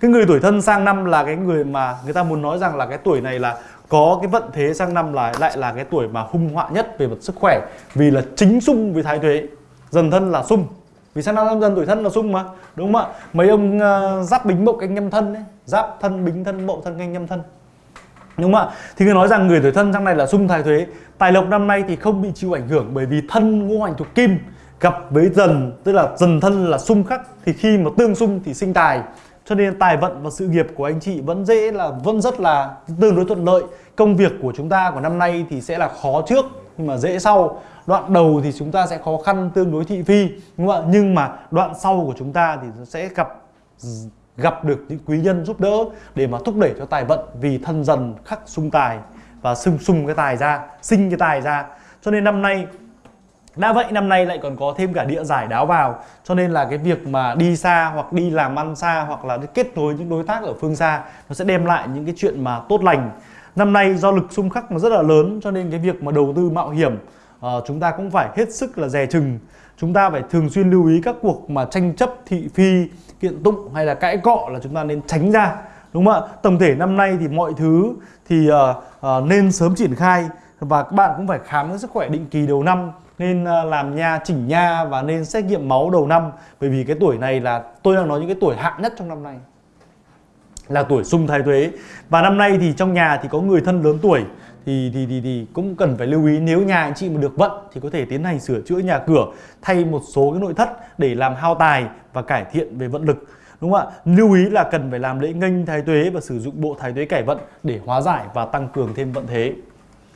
cái người tuổi thân sang năm là cái người mà người ta muốn nói rằng là cái tuổi này là có cái vận thế sang năm là lại là cái tuổi mà hung họa nhất về mặt sức khỏe vì là chính xung với thái tuế. Dần thân là xung vì sang năm dần tuổi thân là xung mà? Đúng không ạ? Mấy ông uh, giáp bính mậu canh nhâm thân đấy giáp thân bính thân mậu thân canh nhâm thân. Đúng không ạ? Thì người nói rằng người tuổi thân sang này là xung thái thuế tài lộc năm nay thì không bị chịu ảnh hưởng bởi vì thân ngũ hành thuộc kim. Gặp với dần tức là dần thân là xung khắc thì khi mà tương xung thì sinh tài cho nên tài vận và sự nghiệp của anh chị vẫn dễ là, vẫn rất là tương đối thuận lợi. Công việc của chúng ta của năm nay thì sẽ là khó trước, nhưng mà dễ sau. Đoạn đầu thì chúng ta sẽ khó khăn tương đối thị phi, đúng không ạ? Nhưng mà đoạn sau của chúng ta thì sẽ gặp gặp được những quý nhân giúp đỡ để mà thúc đẩy cho tài vận vì thân dần khắc sung tài và sung sung cái tài ra, sinh cái tài ra. Cho nên năm nay đã vậy năm nay lại còn có thêm cả địa giải đáo vào cho nên là cái việc mà đi xa hoặc đi làm ăn xa hoặc là kết nối những đối tác ở phương xa nó sẽ đem lại những cái chuyện mà tốt lành. Năm nay do lực xung khắc nó rất là lớn cho nên cái việc mà đầu tư mạo hiểm uh, chúng ta cũng phải hết sức là dè chừng. Chúng ta phải thường xuyên lưu ý các cuộc mà tranh chấp thị phi kiện tụng hay là cãi cọ là chúng ta nên tránh ra đúng không ạ? Tổng thể năm nay thì mọi thứ thì uh, uh, nên sớm triển khai và các bạn cũng phải khám sức khỏe định kỳ đầu năm nên ờ, làm nha chỉnh nha và nên xét nghiệm máu đầu năm. Bởi vì cái tuổi này là tôi đang nói những cái tuổi hạn nhất trong năm nay. Là tuổi xung thái tuế và năm nay thì trong nhà thì có người thân lớn tuổi. Thì, thì thì thì cũng cần phải lưu ý nếu nhà anh chị mà được vận thì có thể tiến hành sửa chữa nhà cửa thay một số cái nội thất để làm hao tài và cải thiện về vận lực. Đúng không ạ? Lưu ý là cần phải làm lễ nghênh thái tuế và sử dụng bộ thái tuế cải vận để hóa giải và tăng cường thêm vận thế.